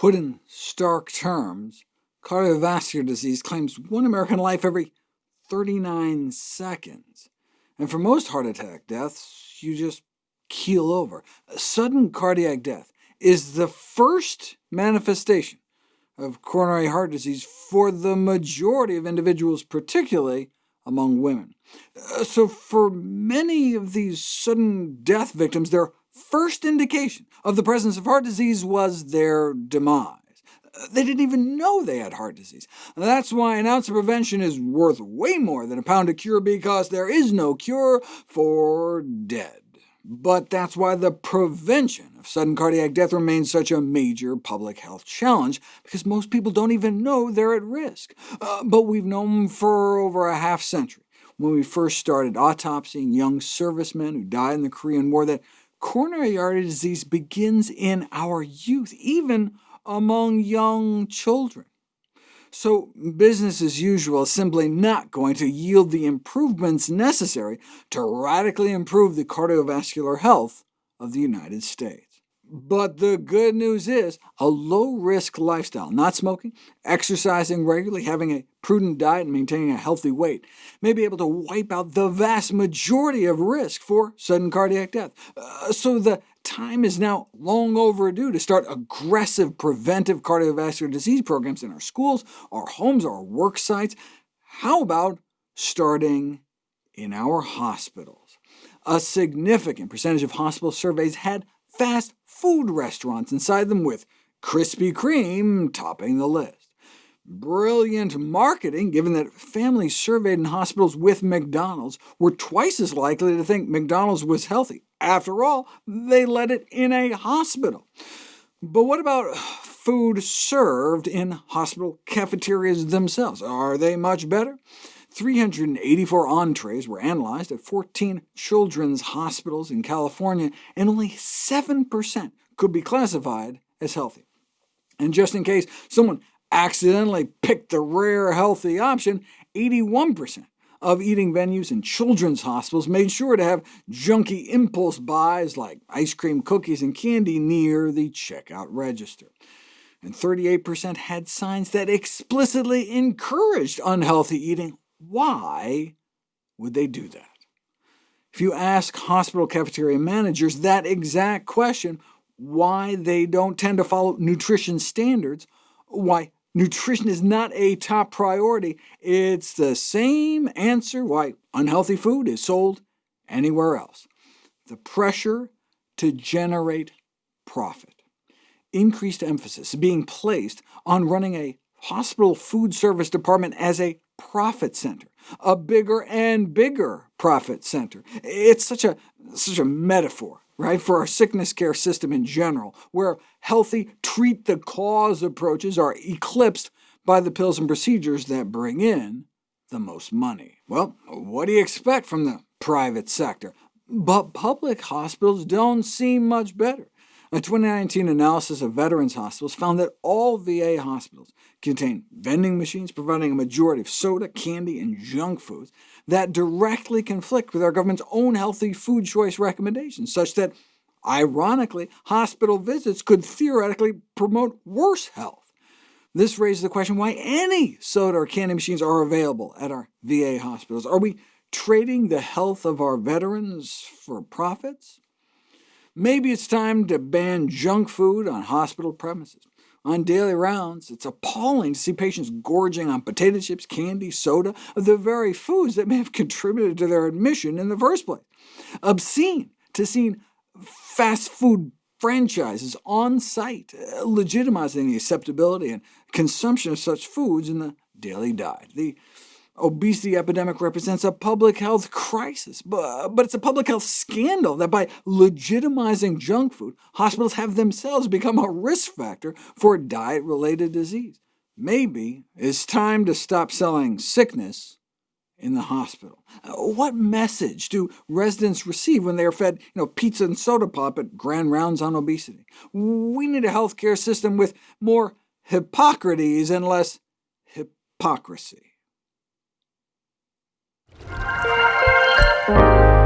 Put in stark terms, cardiovascular disease claims one American life every 39 seconds. And for most heart attack deaths, you just keel over. A Sudden cardiac death is the first manifestation of coronary heart disease for the majority of individuals, particularly among women. Uh, so for many of these sudden death victims, their first indication of the presence of heart disease was their demise. They didn't even know they had heart disease. That's why an ounce of prevention is worth way more than a pound of cure, because there is no cure for dead. But that's why the prevention of sudden cardiac death remains such a major public health challenge, because most people don't even know they're at risk. Uh, but we've known for over a half century, when we first started autopsying young servicemen who died in the Korean War, that coronary artery disease begins in our youth, even among young children. So business as usual is simply not going to yield the improvements necessary to radically improve the cardiovascular health of the United States. But the good news is, a low-risk lifestyle, not smoking, exercising regularly, having a prudent diet, and maintaining a healthy weight, may be able to wipe out the vast majority of risk for sudden cardiac death. Uh, so the time is now long overdue to start aggressive preventive cardiovascular disease programs in our schools, our homes, our work sites. How about starting in our hospitals? A significant percentage of hospital surveys had fast food restaurants inside them with Krispy Kreme topping the list. Brilliant marketing, given that families surveyed in hospitals with McDonald's were twice as likely to think McDonald's was healthy. After all, they let it in a hospital. But what about food served in hospital cafeterias themselves? Are they much better? 384 entrees were analyzed at 14 children's hospitals in California, and only 7% could be classified as healthy. And just in case someone accidentally picked the rare healthy option, 81% of eating venues in children's hospitals made sure to have junky impulse buys like ice cream, cookies, and candy near the checkout register and 38% had signs that explicitly encouraged unhealthy eating why would they do that? If you ask hospital cafeteria managers that exact question, why they don't tend to follow nutrition standards, why nutrition is not a top priority, it's the same answer why unhealthy food is sold anywhere else. The pressure to generate profit. Increased emphasis being placed on running a hospital food service department as a profit center, a bigger and bigger profit center. It's such a, such a metaphor right, for our sickness care system in general, where healthy treat-the-cause approaches are eclipsed by the pills and procedures that bring in the most money. Well, what do you expect from the private sector? But public hospitals don't seem much better. A 2019 analysis of veterans hospitals found that all VA hospitals contain vending machines providing a majority of soda, candy, and junk foods that directly conflict with our government's own healthy food choice recommendations, such that, ironically, hospital visits could theoretically promote worse health. This raises the question why any soda or candy machines are available at our VA hospitals. Are we trading the health of our veterans for profits? Maybe it's time to ban junk food on hospital premises. On daily rounds, it's appalling to see patients gorging on potato chips, candy, soda, the very foods that may have contributed to their admission in the first place. Obscene to see fast food franchises on site, legitimizing the acceptability and consumption of such foods in the daily diet. The obesity epidemic represents a public health crisis, but it's a public health scandal that by legitimizing junk food, hospitals have themselves become a risk factor for diet-related disease. Maybe it's time to stop selling sickness in the hospital. What message do residents receive when they are fed you know, pizza and soda pop at grand rounds on obesity? We need a healthcare system with more Hippocrates and less hypocrisy. thank you